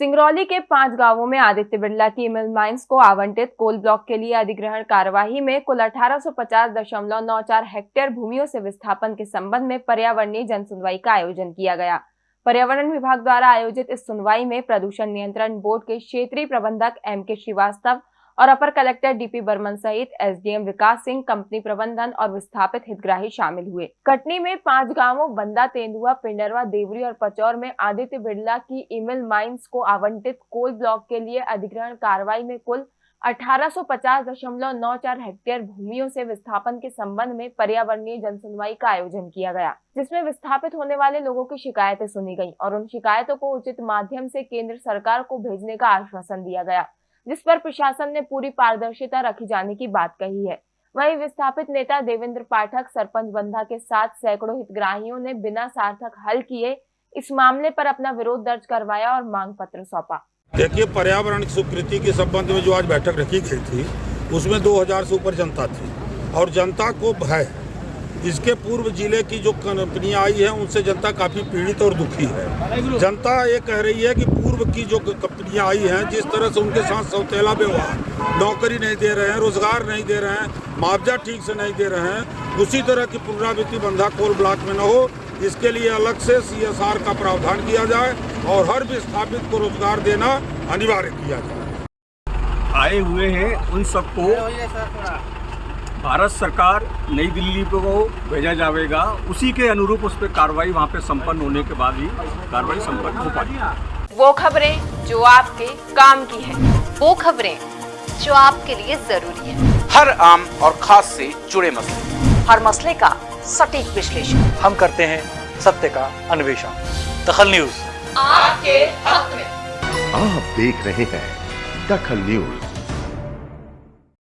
सिंगरौली के पाँच गाँवों में आदित्य बिरला की मिल माइंस को आवंटित कोल ब्लॉक के लिए अधिग्रहण कार्यवाही में कुल 1850.94 हेक्टेयर भूमियों से विस्थापन के संबंध में पर्यावरणीय जन सुनवाई का आयोजन किया गया। पर्यावरण विभाग द्वारा आयोजित इस सुनवाई में प्रदूषण नियंत्रण बोर्ड के क्षेत्रीय प्रबंधक एम के श्रीवास्तव और अपर कलेक्टर डीपी बर्मन सहित एसडीएम विकास सिंह, कंपनी प्रबंधन और विस्थापित हितग्राही शामिल हुए। कटनी में पाँच गाँवों, बंदा तेंदुआ, पिंडरवा, देवरी और पचौर में आदित्य बिरला की ईमेल माइंस को आवंटित कोल ब्लॉक के लिए अधिग्रहण कार्रवाई में कुल 1850.94 हेक्टेयर भूमियों से विस्थापन के संबंध में पर्यावरणीय जनसुनवाई का आयोजन किया गया, जिसमें विस्थापित होने वाले लोगों की शिकायतें सुनी गईं और उन शिकायतों को उचित माध्यम से केंद्र सरकार को भेजने का आश्वासन दिया गया। जिस पर प्रशासन ने पूरी पारदर्शिता रखी जाने की बात कही है। वहीं विस्थापित नेता देवेंद्र पाठक, सरपंच बंधा के साथ सैकड़ों हितग्राहियों ने बिना सार्थक हल किए इस मामले पर अपना विरोध दर्ज करवाया और मांग पत्र सौंपा। देखिए, पर्यावरण स्वीकृति के संबंध में जो आज बैठक रखी गई थी, उसमें 2000 से ऊपर जनता थी और जनता को भय इसके पूर्व ज़िले की जो कंपनियाँ आई हैं उनसे जनता काफ़ी पीड़ित और दुखी है। जनता ये कह रही है कि पूर्व की जो कंपनियाँ आई हैं जिस तरह से उनके साथ सौतेला व्यवहार नौकरी नहीं दे रहे हैं रोज़गार नहीं दे रहे हैं मुआवजा ठीक से नहीं दे रहे हैं उसी तरह की पुनरावृत्ति बंधा कोल ब्लॉक में न हो इसके लिए अलग से सीएसआर का प्रावधान किया जाए और हर विस्थापित को रोज़गार देना अनिवार्य किया जाए। आए हुए हैं उन सबको भारत सरकार नई दिल्ली को भेजा जाएगा उसी के अनुरूप उस पर कार्रवाई वहाँ पे संपन्न होने के बाद ही कार्रवाई संपन्न हो पाएगी। वो खबरें जो आपके काम की है वो खबरें जो आपके लिए ज़रूरी है। हर आम और खास से जुड़े मसले। हर मसले का सटीक विश्लेषण। हम करते हैं सत्य का अन्वेषण। दखल न्यूज़। आपके हक में। आप देख रहे हैं दखल न्यूज़।